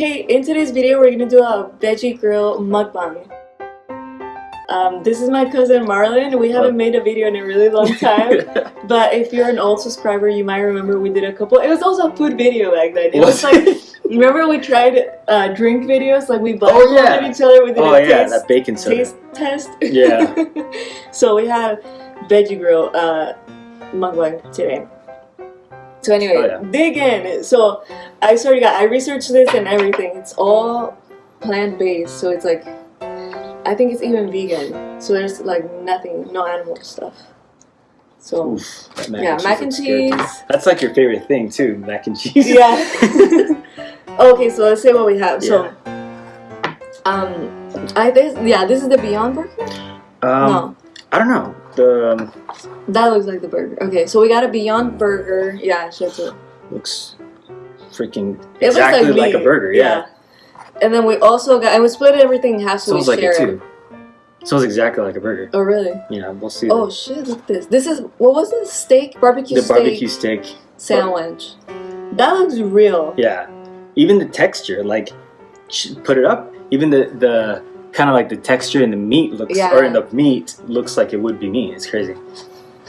Okay, in today's video, we're gonna do a veggie grill mukbang. Um, this is my cousin Marlon. We haven't made a video in a really long time, but if you're an old subscriber, you might remember we did a couple. It was also a food video back then. It was like, remember we tried uh, drink videos? Like we blindfolded Oh, yeah. each other. We did oh a yeah, taste, that bacon soda. taste test. Yeah. so we have veggie grill uh, mukbang today. So anyway, Oh, yeah. dig in. So I swear to God, I researched this and everything. It's all plant based, so it's like I think it's even vegan. So there's like nothing, no animal stuff. So Oof, yeah, mac and cheese. That's like your favorite thing too, mac and cheese. Yeah. okay, so let's say what we have. So um, I this yeah, this is the Beyond Burger. Um, no. I don't know. The um, That looks like the burger. Okay, so we got a Beyond Burger. Yeah, show it looks freaking It looks exactly like, a burger. Yeah. And then we also got, and we split everything in half so Smells we like share it too. Smells exactly like a burger. Oh really? Yeah, we'll see. Oh shit! Look at this. This is what was this steak barbecue the steak barbecue steak. sandwich. That looks real. Yeah. Even the texture, like, put it up. Even the the kind of like the texture in the meat looks, Yeah. or in the meat looks like it would be meat. It's crazy.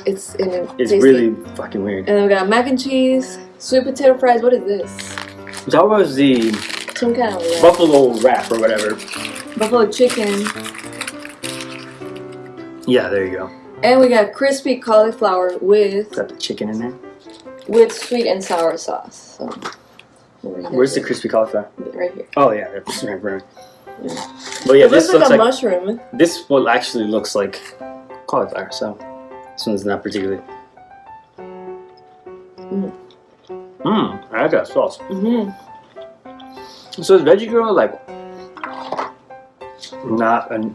It's in it It's tasty. really fucking weird. And then we got mac and cheese, sweet potato fries. What is this? That was the Some kind of wrap. buffalo wrap or whatever. buffalo chicken, Yeah, there you go. and we got crispy cauliflower with Got the chicken in there. with sweet and sour sauce. So where we got Where's the crispy cauliflower? Right here. Oh yeah, that's right, right. But yeah, it this looks like looks a like mushroom. this one actually looks like cauliflower. So this one's not particularly. Mm. Mmm, I like that sauce. hmm So is Veggie Grill like not a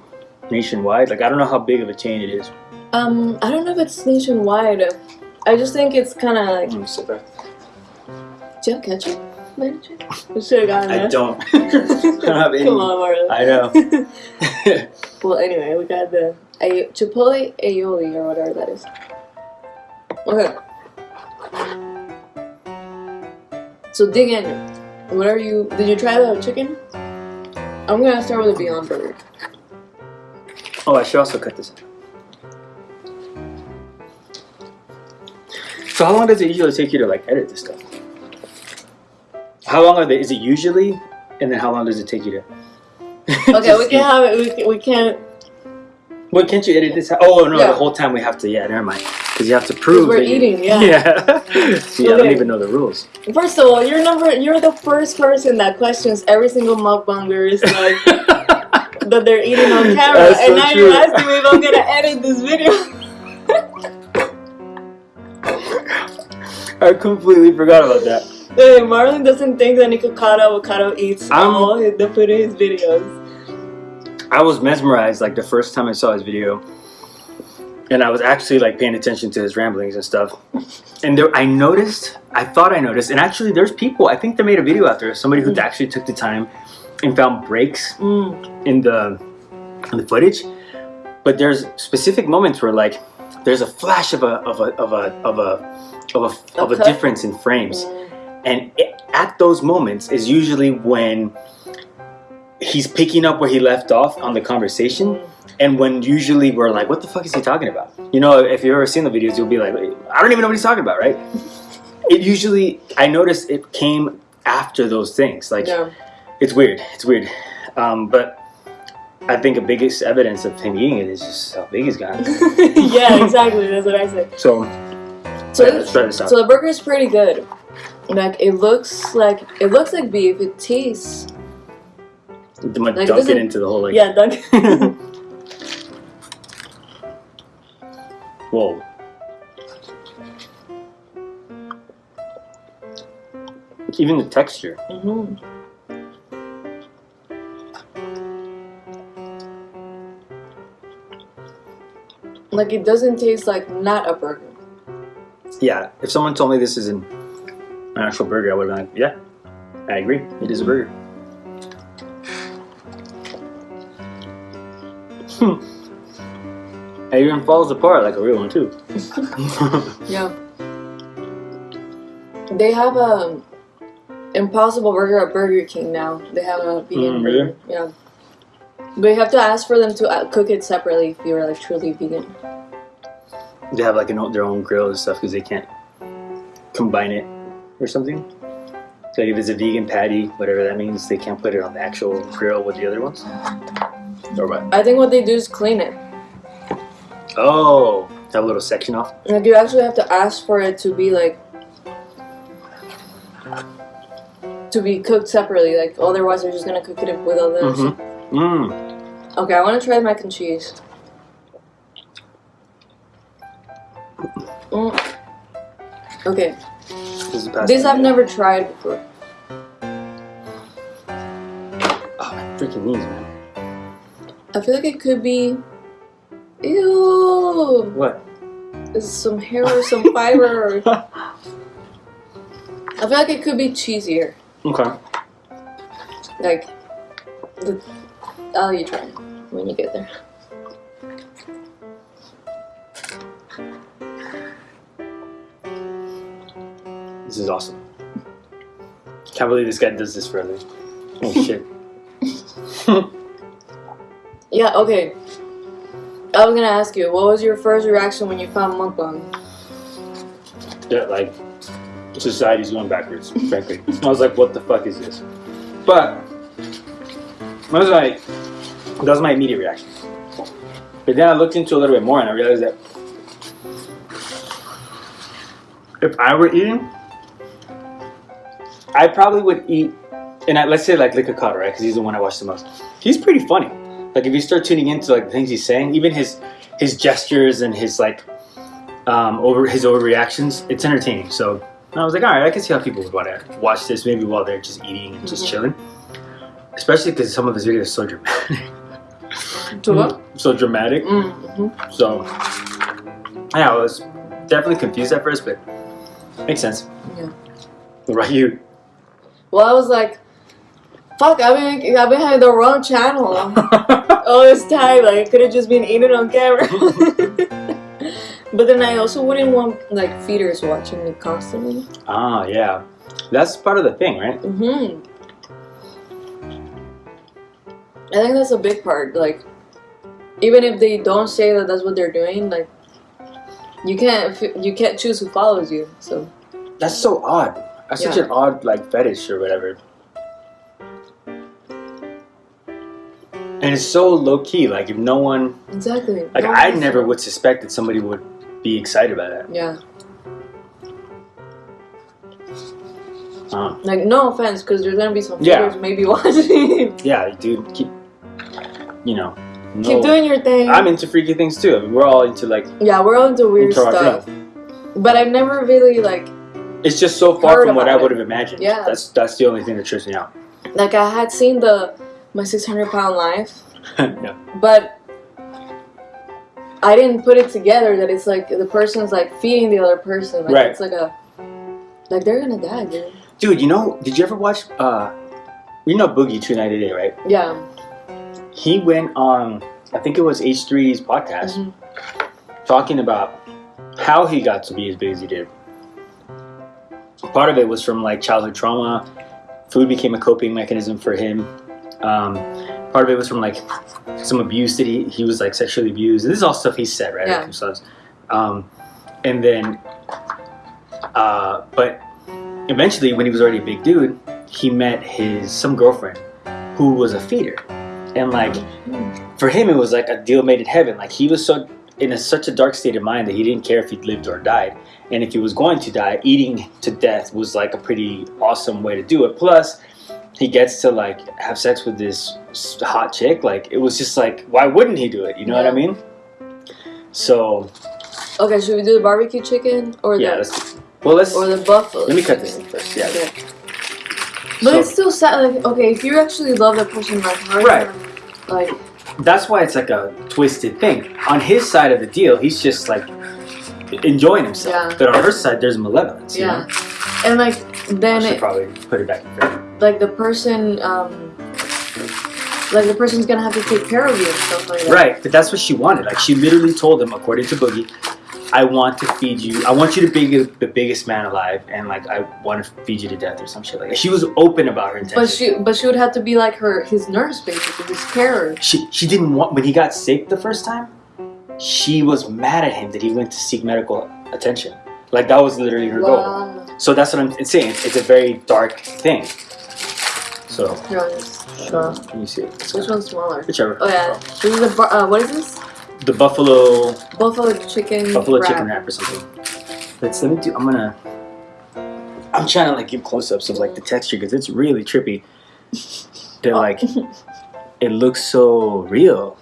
nationwide? Like I don't know how big of a chain it is. Um, I don't know if it's nationwide. I just think it's kind of like. Mm, so bad. Do you have ketchup? We should have gotten I that. don't. I don't have any. Come on, Marlon. I know. well, anyway, we got the ay- chipotle aioli or whatever that is. Okay. So dig in. What are you? Did you try the chicken? I'm gonna start with the Beyond Burger. oh, I should also cut this. So how long does it usually take you to like edit this stuff? How long are they? Is it usually? And then how long does it take you to? Okay, we can have it. We, can, we can't. What can't you edit this? Oh no, Yeah. the whole time we have to. Yeah, never mind. Because you have to prove. we're that you- eating. Yeah. Yeah. See, I don't even know the rules. First of all, you're number. You're the first person that questions every single mukbangers like that they're eating on camera, That's and so now true. you're asking me if I'm gonna edit this video. I completely forgot about that. Hey, Marlon doesn't think that Nikocado Avocado eats I'm- all the food in his videos. I was mesmerized like the first time I saw his video, and I was actually like paying attention to his ramblings and stuff. And there, I noticed, I thought I noticed, and actually, there's people. I think they made a video out there. Somebody who Mm. actually took the time and found breaks Mm. in the in the footage. But there's specific moments where like there's a flash of a of a of a of a of a, of a cut? difference in frames. Mm. And it, at those moments is usually when he's picking up where he left off on the conversation. And when usually we're like, what the fuck is he talking about? You know, if you've ever seen the videos, you'll be like, I don't even know what he's talking about, right? it usually, I noticed it came after those things. Like, Yeah. it's weird. It's weird. Um, but I think the biggest evidence of him eating it is just how big he's gotten. yeah, exactly. That's what I said. So, So, yeah, let's try this out. so the burger is pretty good. Like it looks like it looks like beef. It tastes like, dunk it is- into the whole like. yeah. Dunk. Whoa. Even the texture. hmm Like it doesn't taste like not a burger. Yeah, if someone told me this is an, an actual burger, I would have been like, yeah, I agree. It is a burger. Hmm. It even falls apart like a real one too. Yeah. They have a Impossible Burger at Burger King now. They have a vegan Mm, really? burger. Yeah. But you have to ask for them to uh, cook it separately if you're like truly vegan. They have like an, their own grill and stuff because they can't combine it or something. Like if it's a vegan patty, whatever that means, they can't put it on the actual grill with the other ones. Or what? I think what they do is clean it. Oh, have a little section off. Like you actually have to ask for it to be like to be cooked separately. Like otherwise, they're just gonna cook it with others. Mm-hmm. Mm. Okay, I want to try mac and cheese. Mm. Okay, This is past this I've never tried before. Oh, my freaking knees, man. I feel like it could be. Ew! What? Is some hair or some fiber? I feel like it could be cheesier. Okay. Like, the, I'll let you try it when you get there. This is awesome. Can't believe this guy does this for a living. Oh shit. Yeah, okay. I was gonna ask you, what was your first reaction when you found mukbang? that like society's going backwards, frankly. I was like, what the fuck is this? But I was like, that was my immediate reaction. But then I looked into it a little bit more and I realized that if I were eating, I probably would eat, and I, let's say like Nikocado, right? Because he's the one I watch the most. He's pretty funny. Like if you start tuning into like the things he's saying, even his his gestures and his like um, over his overreactions, it's entertaining. So I was like, all right, I can see how people would want to watch this maybe while they're just eating and just Mhm. chilling. Especially because some of his videos are so dramatic, so dramatic. Mm-hmm. So yeah, I was definitely confused at first, but makes sense. Yeah. What about you? Well, I was like, fuck, I've been, I've been having the wrong channel all this time. Like, I could have just been eating on camera. but then I also wouldn't want, like, feeders watching me constantly. ah, yeah, that's part of the thing, right? Mm-hmm. I think that's a big part. Like, even if they don't say that that's what they're doing, like, you can't you can't choose who follows you. So That's so odd. That's such an odd like fetish or whatever. And it's so low key. Like if no one, exactly. like No I never would suspect that somebody would be excited by that. Yeah. Um, Like no offense, because there's gonna be some Yeah. maybe watching. yeah, dude, keep, you know, no, Keep doing your thing. I'm into freaky things too. I mean, we're all into like, yeah, we're all into weird into stuff. But I've never really like It's just so far from what I would have imagined. Yeah. that's that's the only thing that trips me out. like I had seen the my 600 pound life, yeah. but I didn't put it together that it's like the person's like feeding the other person. Like Right. it's like a like they're gonna die, dude. Dude, you know, did you ever watch? uh You know Boogie2988, right? Yeah. He went on, I think it was H3's podcast, Mhm. talking about how he got to be as big as he did. Part of it was from like childhood trauma. Food became a coping mechanism for him. Um, part of it was from like some abuse that he, he was like sexually abused. This is all stuff he said, right? Yeah. Like. Um, and then, uh, but eventually, when he was already a big dude, he met his some girlfriend who was a feeder, and like for him, it was like a deal made in heaven. Like he was so in a, such a dark state of mind that he didn't care if he lived or died. And if he was going to die, eating to death was like a pretty awesome way to do it. Plus, he gets to like have sex with this hot chick. Like it was just like, why wouldn't he do it? You know what I mean? So Okay, should we do the barbecue chicken or yeah, the let's, well let's or the buffalo? let me cut this chicken? thing first. Yeah. Okay. But So- it's still sad. Like, okay, if you actually love that person like Right. Like, that's why it's like a twisted thing. On his side of the deal, he's just like enjoying himself. Yeah. But on her side, there's malevolence. you yeah, know? and like I then should it, probably put it back in like the person, um, like the person's gonna have to take care of you and stuff like that. Right, but that's what she wanted. Like she literally told him, according to Boogie, I want to feed you. I want you to be the biggest man alive, and like I want to feed you to death or some shit like that. She was open about her intentions. But she, but she would have to be like her, his nurse basically, his carer. she she didn't want when he got sick the first time. She was mad at him that he went to seek medical attention. Like that was literally her goal. So that's what I'm saying. It's, it's a very dark thing. So Here, I'll can you see it? Which one's smaller? Whichever. Oh yeah, this is a uh, what is this? The buffalo Buffalo chicken. buffalo wrap. chicken wrap or something. Let's let me do. I'm gonna. I'm trying to like give close-ups of like the texture because it's really trippy. They're like, it looks so real.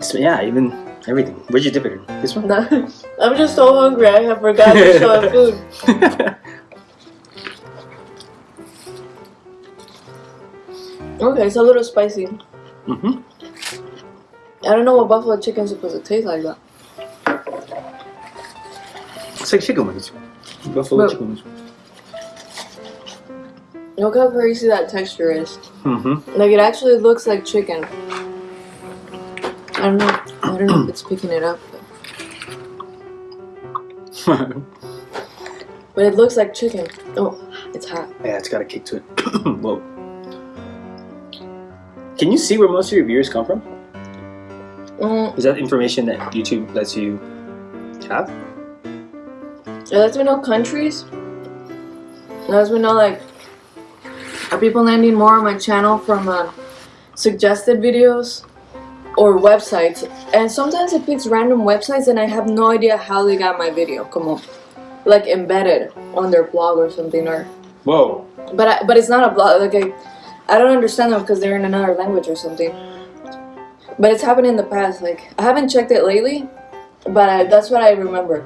So, yeah, even everything. Where'd you dip it in? This one. No, I'm just so hungry. I have forgotten to show food. Okay, it's a little spicy. hmm I don't know what buffalo chicken's supposed to taste like that. It's like chicken wings. Buffalo But- chicken wings. Look how crazy that texture is. Mm-hmm. Like it actually looks like chicken. I don't know. I don't know if it's picking it up, but, but it looks like chicken. Oh, it's hot. yeah, it's got a kick to it. Whoa. Can you see where most of your viewers come from? Mm, Is that information that YouTube lets you have? it lets me know countries. It lets me know like are people landing more on my channel from uh, suggested videos or websites. And sometimes it picks random websites and I have no idea how they got my video. Come on. Like embedded on their blog or something or Whoa. But I, but it's not a blog. Like I, I don't understand them because they're in another language or something. But it's happened in the past. Like I haven't checked it lately, but I, that's what I remember.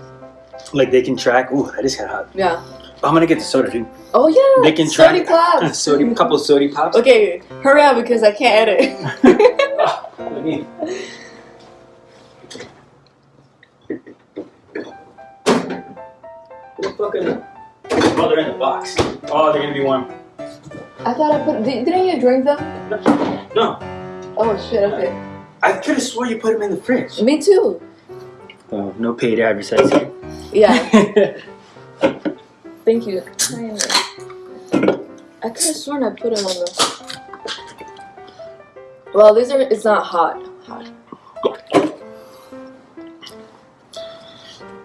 Like they can track. Ooh, that is kind of hot. Yeah. I'm gonna get the soda, dude. Oh yeah. They can Sody track. claps. Sody, a couple of sody pops. Okay, hurry up because I can't edit. Me- ah, What fucking? They're in the box. Oh, they're gonna be warm. I thought I put. Di- didn't you drink them? No, Oh shit. Okay. I could have swore you put them in the fridge. Me too. Oh, no paid advertising. Yeah. Thank you. I could have sworn I put it on the. Well, these are. It's not hot. Hot.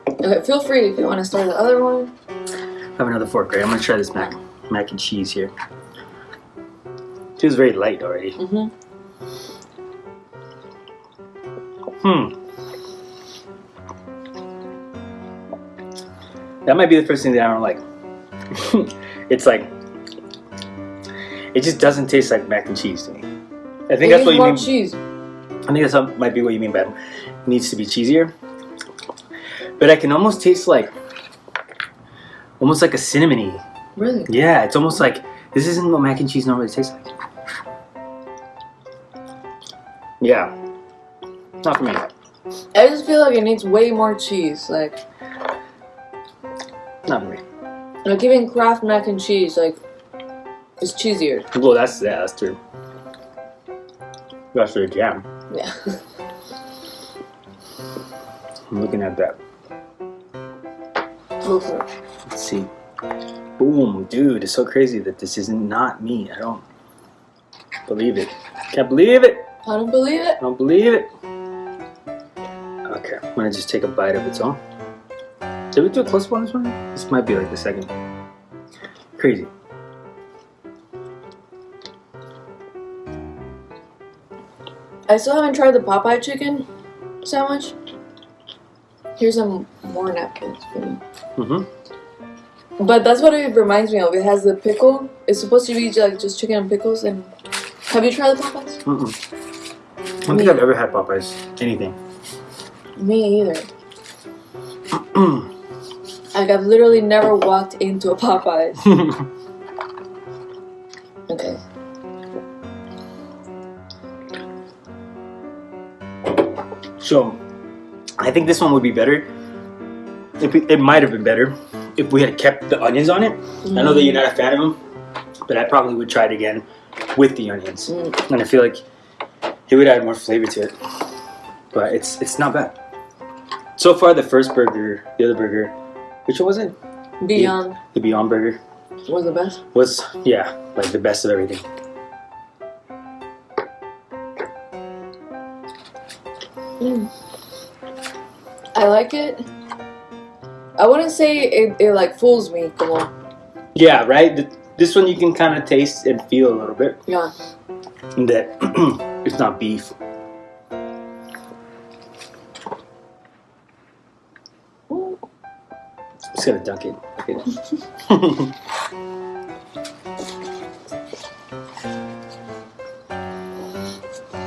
Okay, feel free if you want to start the other one. I have another fork, right? I'm gonna try this mac mac and cheese here. It Feels very light already. Mm-hmm. Hmm. Hmm. That might be the first thing that I don't like. it's like it just doesn't taste like mac and cheese to me. I think that's what you mean. cheese. I think that's what might be what you mean by it needs to be cheesier. But I can almost taste like almost like a cinnamony. Really? Yeah, it's almost like this isn't what mac and cheese normally tastes like. Yeah. Not for me. I just feel like it needs way more cheese. Like, Not for me. like even Kraft mac and cheese, like, it's cheesier. Well, that's yeah, that's true. That's their jam. Yeah. I'm looking at that. Let's see. Boom, dude, it's so crazy that this is not me. I don't believe it. Can't believe it. I don't believe it. I don't believe it. I'm gonna just take a bite of its own. Did we do a close one this one? This might be like the second. Crazy. I still haven't tried the Popeye chicken sandwich. Here's some more napkins for me. Mm-hmm. But that's what it reminds me of. It has the pickle. It's supposed to be like just chicken and pickles. And have you tried the Popeyes? Mm-mm. I don't think I've ever had Popeyes. Anything. Me either. Like I've literally never walked into a Popeyes. Okay. so, I think this one would be better. If we, it might have been better if we had kept the onions on it. I know that you're not a fan of them, but I probably would try it again with the onions. Mm. And I feel like it would add more flavor to it. But it's it's not bad. So far, the first burger, the other burger, which one was it? Beyond The Beyond Burger was the best. was yeah, like the best of everything. Mm. I like it. I wouldn't say it, it like fools me. Come on. Yeah, right. Th- This one you can kind of taste and feel a little bit Yeah. that it's not beef. Just gotta dunk it. Okay.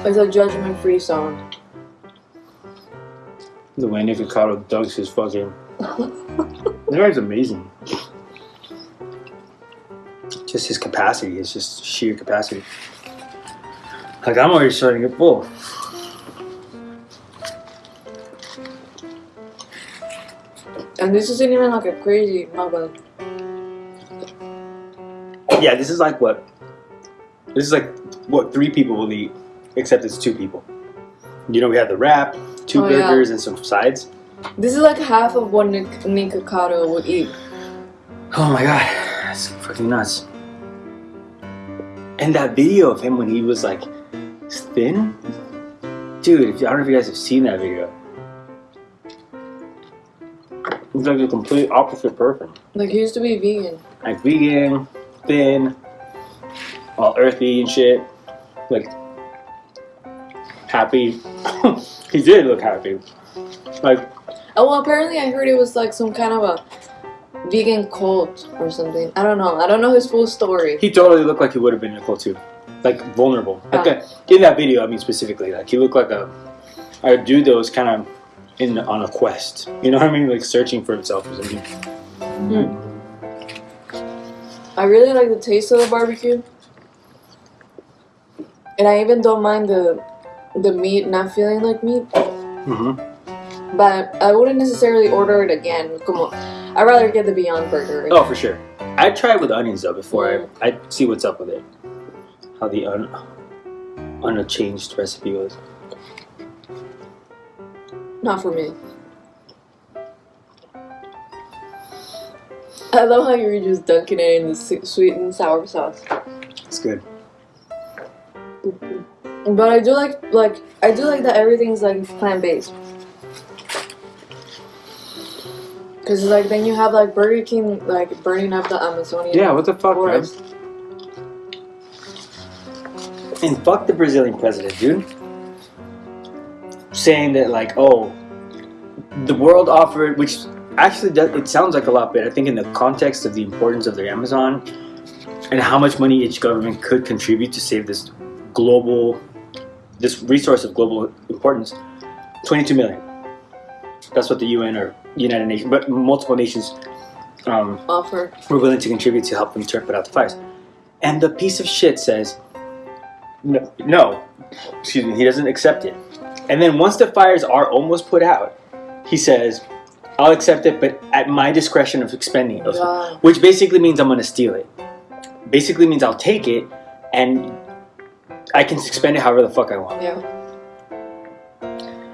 It's a judgment-free zone. the way Nikocado dunks his fucking. This guy's amazing. Just his capacity, it's just sheer capacity. Like I'm already starting to get full. And this isn't even like a crazy mukbang. Yeah, this is like what? This is like what three people will eat, except it's two people. You know, we have the wrap, two Oh, yeah. burgers, and some sides. This is like half of what Nick, Nikocado would eat. Oh my god, that's fucking nuts. And that video of him when he was like thin, dude. I don't know if you guys have seen that video. He's like the complete opposite person. Like he used to be vegan. Like vegan, thin, all earthy and shit. Like happy. he did look happy. Like Oh well, apparently I heard it was like some kind of a vegan cult or something. I don't know. I don't know his full story. He totally looked like he would have been Nicole too, like vulnerable. Like Ah. a, in that video, I mean specifically, like he looked like a a dude that was kind of in on a quest. You know what I mean? Like searching for himself or something. I really like the taste of the barbecue. And I even don't mind the the meat not feeling like meat. hmm But I wouldn't necessarily order it again. Como, I'd rather get the Beyond Burger. Oh, for sure. I'd try it with onions though before I I see what's up with it. How the un unchanged recipe was. Not for me. I love how you were just dunking it in the sweet and sour sauce. It's good. But I do like like I do like that everything's like plant based. Cause like then you have like Burger King like burning up the Amazonian Yeah. What the fuck, man? forest. And fuck the Brazilian president, dude. Saying that like, oh, the world offered, which actually does, it sounds like a lot, but I think in the context of the importance of the Amazon and how much money each government could contribute to save this global, this resource of global importance, 22 million. That's what the UN or United Nations, but multiple nations um, Offer. were willing to contribute to help them turn put out the fires. And the piece of shit says, no, no, excuse me, he doesn't accept it. And then once the fires are almost put out, he says, I'll accept it, but at my discretion of expending it. Wow. Which basically means I'm going to steal it. Basically means I'll take it and I can expend it however the fuck I want, Yeah.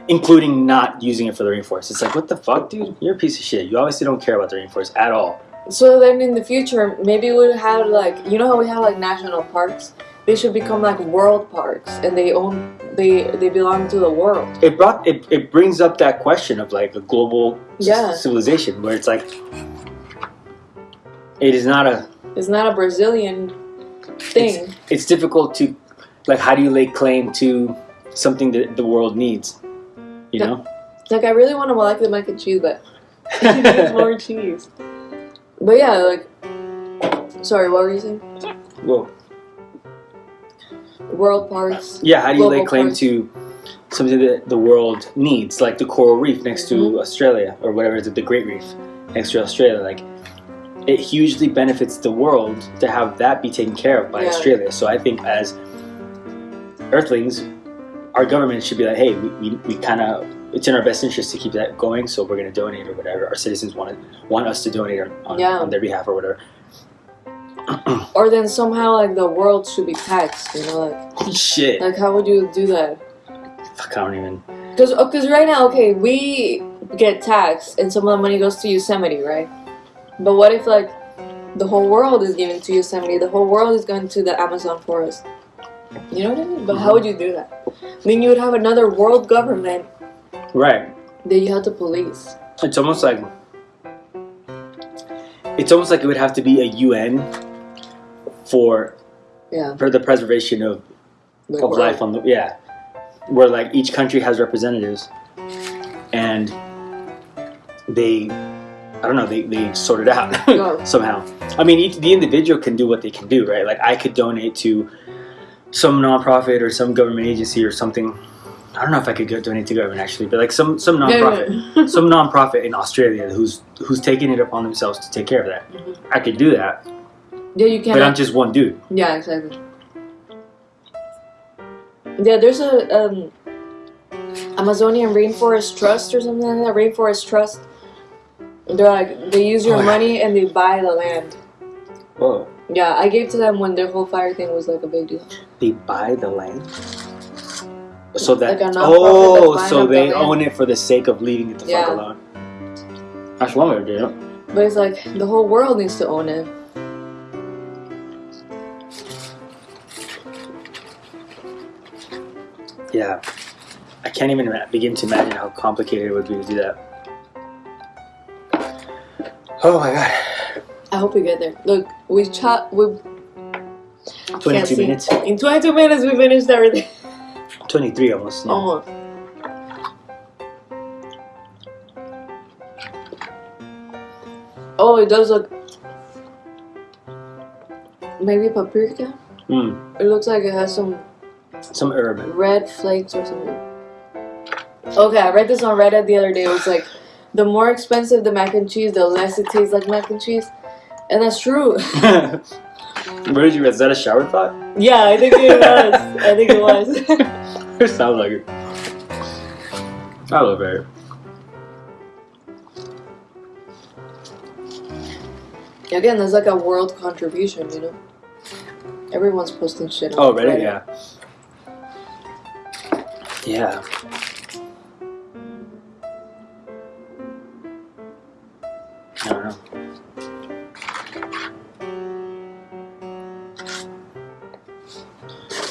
including not using it for the rainforest. It's like, what the fuck, dude? You're a piece of shit. You obviously don't care about the rainforest at all. So then in the future, maybe we'll have like you know how we have like national parks. They should become like world parks, and they own they they belong to the world. it brought it, it brings up that question of like a global Yeah. civilization where it's like it is not a It's not a Brazilian thing. it's difficult to like how do you lay claim to something that the world needs you Yeah. know Like I really want to like the mac and cheese, but it needs more cheese. But yeah, like sorry, what were you saying? well World parks. yeah how do you lay claim parks. to something that the world needs like the coral reef next to Mhm. australia or whatever is it the great reef next to australia like it hugely benefits the world to have that be taken care of by Yeah. australia so i think as earthlings our government should be like hey we, we, we kind of it's in our best interest to keep that going so we're going to donate or whatever our citizens want to, want us to donate on, on, Yeah. on their behalf or whatever Or then somehow like the world should be taxed. You know, like shit like how would you do that? Fuck, i don't even Because because uh, right now, okay, we get taxed and some of the money goes to Yosemite, right? But what if like the whole world is given to Yosemite, the whole world is going to the Amazon forest? You know what I mean? But how would you do that? Then you would have another world government Right. that you have to police. It's almost like it's almost like it would have to be a UN for Yeah. for the preservation of, the of world. life on the yeah, where like each country has representatives, and they I don't know they they sort it out somehow. I mean, each the individual can do what they can do, right? Like I could donate to some nonprofit or some government agency or something. I don't know if I could go donate to government actually, but like some some nonprofit yeah. some nonprofit in Australia who's who's taking it upon themselves to take care of that. Mhm. I could do that, yeah, you but I'm just one dude. Yeah, exactly. Yeah, there's a um, Amazonian Rainforest Trust or something like that. Rainforest Trust. They're like they use your Oh, yeah. money and they buy the land. Whoa! Yeah, I gave to them when their whole fire thing was like a big deal. They buy the land, so that Like oh, so they the own it for the sake of leaving it the fuck Yeah. alone. That's one way to do it. But it's like the whole world needs to own it. Yeah, I can't even begin to imagine how complicated it would be to do that. Oh my god, I hope we get there. Look, we chat. We can't twenty-two minutes, In 22 minutes, we finished everything. twenty-three almost. yeah. Almost. Oh, it does look. Maybe paprika? Mm, It looks like it has some some herb. red flakes or something. Okay, I read this on Reddit the other day. It was like, the more expensive the mac and cheese, the less it tastes like mac and cheese. And that's true. Where did you? read? Is that a shower thought? yeah, I think it was. I think it was. It sounds like it. I love it. Again, there's like a world contribution, you know? Everyone's posting shit on Oh, Reddit, yeah. Yeah. I don't know.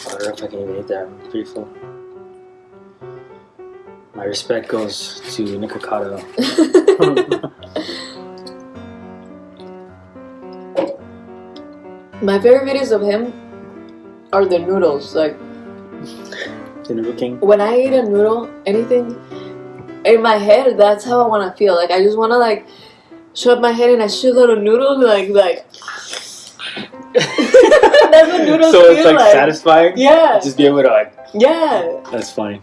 I don't know if I can even eat that. I'm pretty full. My respect goes to Nikocado. My favorite videos of him are the noodles. Like, the Noodle King. when I eat a noodle, anything in my head, that's how I want to feel. Like, I just want to, like, shove my head in a shitload of noodles, like, like. That's what noodles so it's like, like. satisfying. Yeah, Just be able to like. yeah. That's funny.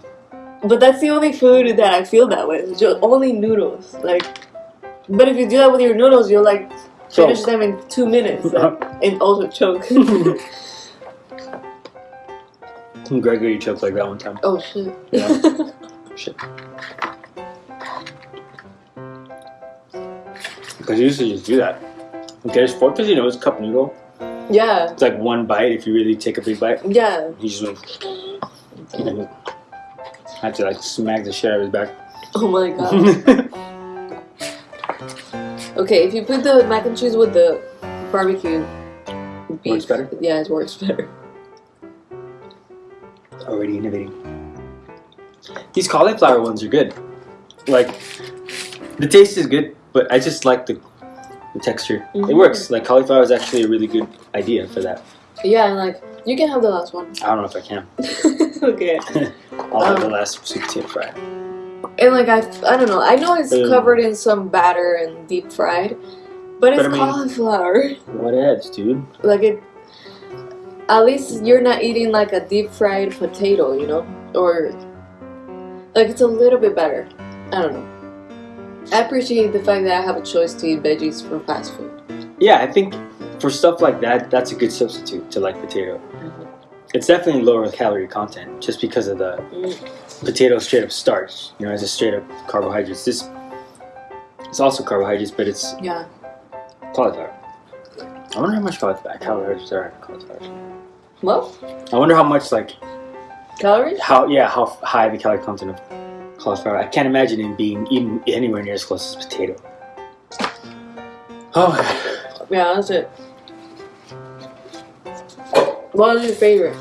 But that's the only food that I feel that way. Just only noodles. Like, but if you do that with your noodles, you'll like finish Choke. them in two minutes like, and also choke. Gregory choked like that one time. oh shit. Yeah. Shit. Because you used to just do that. Okay, it's four because you know it's cup noodle. yeah. It's like one bite if you really take a big bite. Yeah. You just like, I have to like smack the shit out of his back. Oh my god. Okay, if you put the mac and cheese with the barbecue beef, Works better? Yeah, it works better. Already innovating. These cauliflower ones are good. Like, the taste is good, but I just like the, the texture. It Mhm. works. Like, cauliflower is actually a really good idea for that. Yeah, and like you can have the last one. I don't know if I can. okay. I'll have the Um, last sweet potato fry. And like I, I don't know. I know it's Um, covered in some batter and deep fried, but it's I mean- cauliflower. What else, dude? Like it. At least you're not eating like a deep fried potato, you know, or like it's a little bit better. I don't know. I appreciate the fact that I have a choice to eat veggies from fast food. Yeah, I think for stuff like that, that's a good substitute to like potato. It's definitely lower calorie content just because of the Mm. potato straight up starch. You know, it's just straight up carbohydrates. This it's also carbohydrates, but it's Yeah. cauliflower. I wonder how much cauliflower there are in cauliflower. Well, I wonder how much like calories? how yeah how high the calorie content of cauliflower. I can't imagine it being even anywhere near as close as potato. Oh. Yeah, that's it. What was your favorite?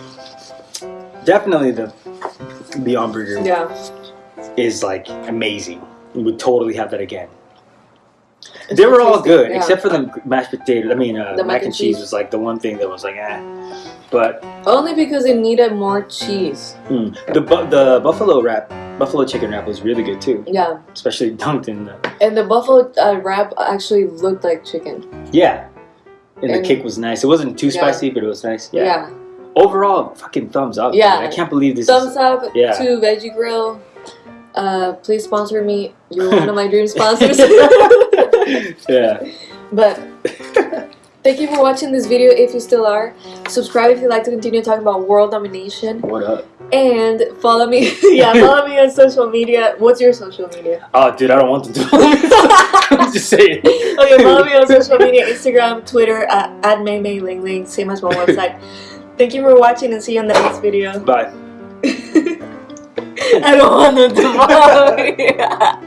definitely the Beyond Burger Yeah. is like amazing. We would totally have that again. They were all good yeah. except for the mashed potato. I mean, uh, The mac, and cheese. was like the one thing that was like, eh. But Only because it needed more cheese. mm, the bu- the buffalo wrap, buffalo chicken wrap was really good too, Yeah. especially dunked in the And the buffalo uh, wrap actually looked like chicken. yeah. And, And- the cake was nice. It wasn't too Yeah. spicy, but it was nice. Yeah. Yeah. Overall, fucking thumbs up. Yeah. dude. I can't believe this. Thumbs is, up Yeah. to Veggie Grill. Uh, please sponsor me. You're one of my dream sponsors. yeah. but thank you for watching this video if you still are. Subscribe if you'd like to continue talking about world domination. What up? And follow me. yeah, follow me on social media. What's your social media? Oh, dude, I don't want to. I'm just saying. Okay, follow me on social media Instagram, Twitter, uh, at, at MayMayLingling, same as my website. Thank you for watching and see you in the next video. Bye. I don't want to me.